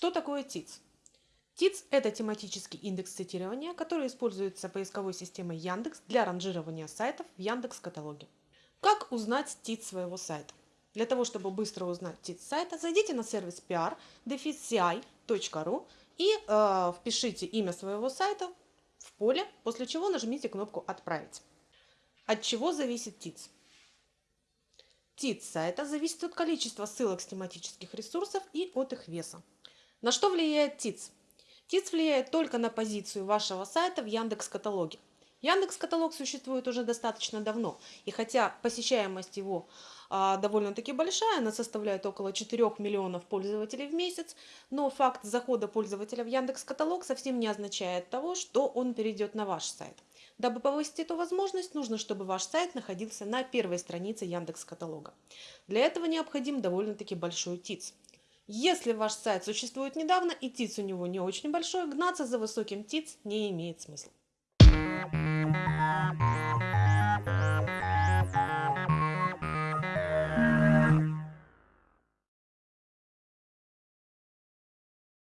Что такое ТИЦ? ТИЦ – это тематический индекс цитирования, который используется поисковой системой Яндекс для ранжирования сайтов в Яндекс-каталоге. Как узнать ТИЦ своего сайта? Для того, чтобы быстро узнать ТИЦ сайта, зайдите на сервис pr.ru и э, впишите имя своего сайта в поле, после чего нажмите кнопку «Отправить». От чего зависит ТИЦ? ТИЦ сайта зависит от количества ссылок с тематических ресурсов и от их веса. На что влияет ТИЦ? ТИЦ влияет только на позицию вашего сайта в Яндекс Каталоге. Яндекс Каталог существует уже достаточно давно, и хотя посещаемость его а, довольно-таки большая, она составляет около 4 миллионов пользователей в месяц, но факт захода пользователя в Яндекс Каталог совсем не означает того, что он перейдет на ваш сайт. Дабы повысить эту возможность, нужно, чтобы ваш сайт находился на первой странице Яндекс Каталога. Для этого необходим довольно-таки большой ТИЦ. Если ваш сайт существует недавно и ТИЦ у него не очень большой, гнаться за высоким ТИЦ не имеет смысла.